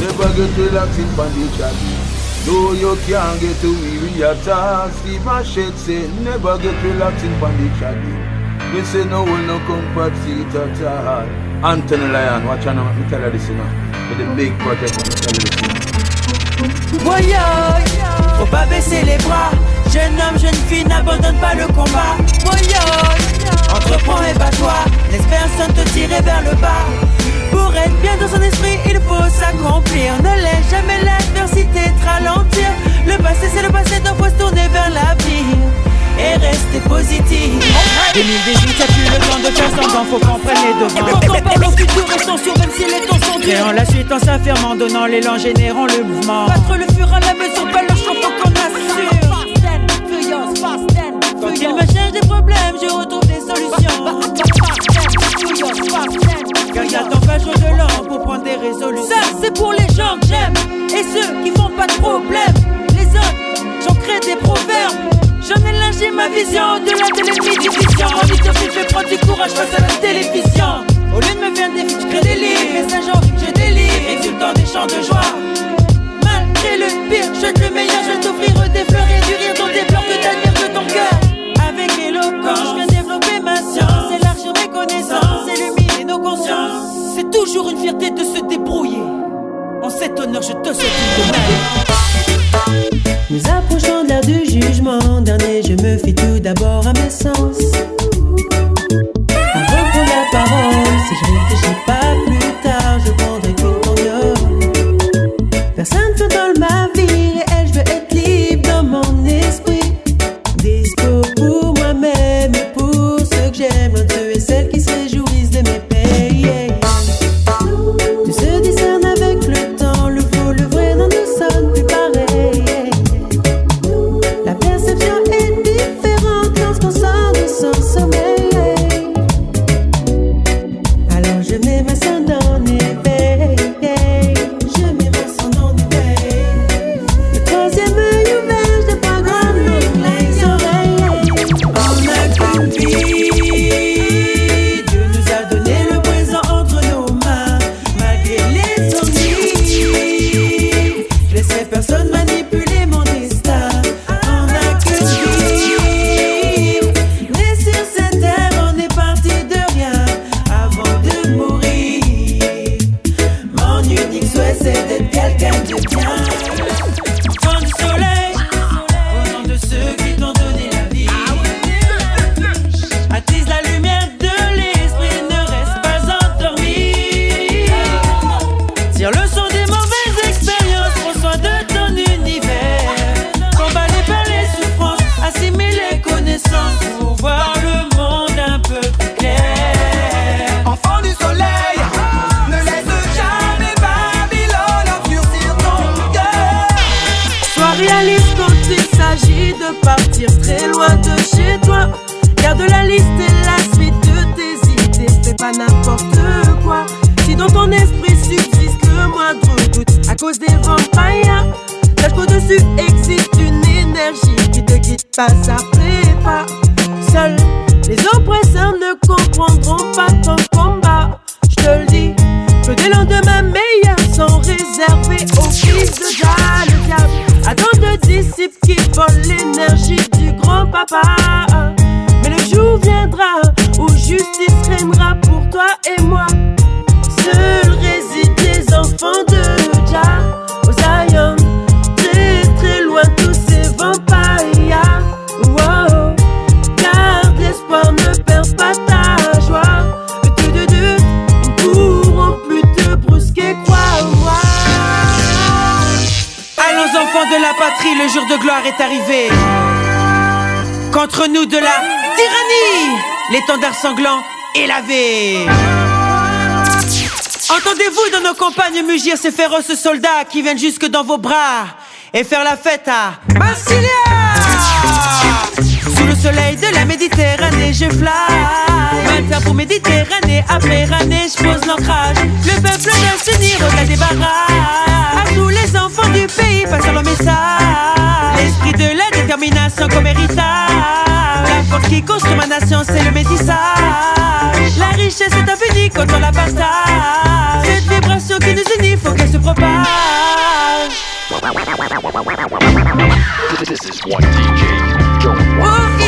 Never get relaxing on the chatty. No, you can't get to me, we are task. Steve Machete say, never get relaxing on the chatty. Me say no one no come seat at all. Anthony Lyon, watch out now, me tell you this, you know. With the big project, me tell you this, you faut pas baisser les bras. Jeune homme, jeune fille, n'abandonne pas le combat. Voyage, entreprends et bats-toi. Laisse personne te tirer vers le bas. Pour être bien dans son esprit, il faut s'accomplir. Ne laisse jamais l'adversité te ralentir. Le passé, c'est le passé, donc faut se tourner vers l'avenir. Et rester positif. 2018, ça plus le temps de faire semblant, faut qu'on prenne les devants. Quand on parle au futur, restons sûrs, même si les temps sont durs. Créant la suite en s'affirmant, donnant l'élan, générant le mouvement. Battre le fur à la mesure, pas le choix, De l'an pour prendre des résolutions. Ça, c'est pour les gens que j'aime et ceux qui font pas de problème. Les autres, j'en crée des proverbes. J'en ai ma vision au-delà de l'ennemi division. Leadership fait prendre du courage face à la me Sois réaliste quand il s'agit de partir très loin de chez toi. Garde la liste et la suite de tes idées, fais pas n'importe quoi. Si dans ton esprit subsiste le moindre doute à cause des vampires, sache qu'au-dessus existe une énergie qui te guide pas à pas. Seuls les oppresseurs ne comprendront pas ton combat. Je te le dis, que des lendemains meilleurs sont réservés aux fils de qui volent l'énergie du grand papa. Mais le jour viendra où justice règnera pour toi et moi. Le jour de gloire est arrivé. Contre nous de la tyrannie, l'étendard sanglant est lavé. Entendez-vous dans nos campagnes mugir ces féroces soldats qui viennent jusque dans vos bras et faire la fête à Massilia Sous le soleil de la Méditerranée, je fly. Pour Méditerranée, après année, je pose l'ancrage. Le peuple doit s'unir au-delà des barrages. À tous les enfants du pays, passons le message. L'esprit de la détermination comme héritage. La force qui construit ma nation, c'est le métissage. La richesse est infinie quand on la partage. Cette vibration qui nous unit, faut qu'elle se propage. This is one DJ you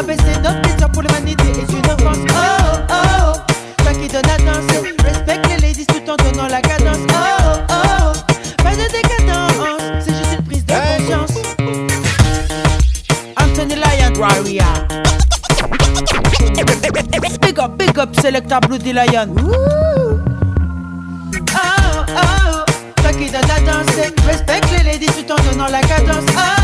rabaisser notre plaisir pour l'humanité est une offense. Oh, oh, toi qui donnes à danser, respecte les ladies tout en donnant la cadence. Oh, oh, pas de décadence, c'est juste une prise de conscience. Anthony Lyon, Warrior. Big up, big up, Selecta Bloody Lion. Oh, oh, toi qui donnes à danser, respecte les ladies tout en donnant la cadence. Oh, oh,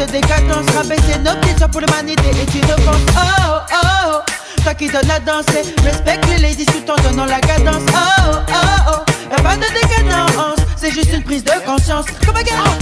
de décadence Rabaisser nos petites soeurs pour l'humanité est une offense. Oh oh oh. Toi qui donnes à danser Respecte les ladies tout en donnant la cadence. Oh oh oh. Y'a pas de décadence C'est juste une prise de conscience. Comme un garçon